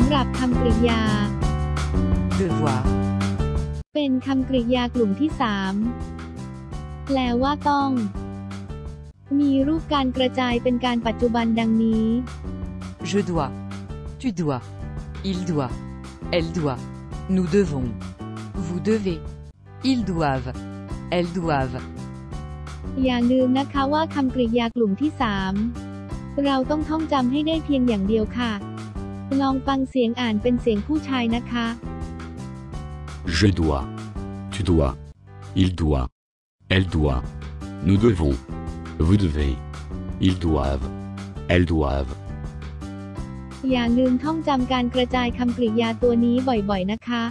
ำหรับคำกริยา devoir, เป็นคำกริยากลุ่มที่3แปลว่าต้อง มีรูปการกระจายเป็นการปัจจุบันดังนี้ je dois, tu dois, il doit, elle doit, nous devons, vous devez, ils doivent, elles doivent, อย่าลืมนะคะว่าคำกริยากลุ่มที่3เราต้องท่องจำให้ได้เพียงอย่างเดียวค่ะ ลองฟังเสียงอ่านเป็นเสียงผู้ชายนะคะ Je dois. Tu dois. Il doit. Elle doit. Nous devons. Vous devez. Ils doivent. Elles doivent. อย่าลืมท่องจำการกระจายคำกริยาตัวนี้บ่อยๆนะคะ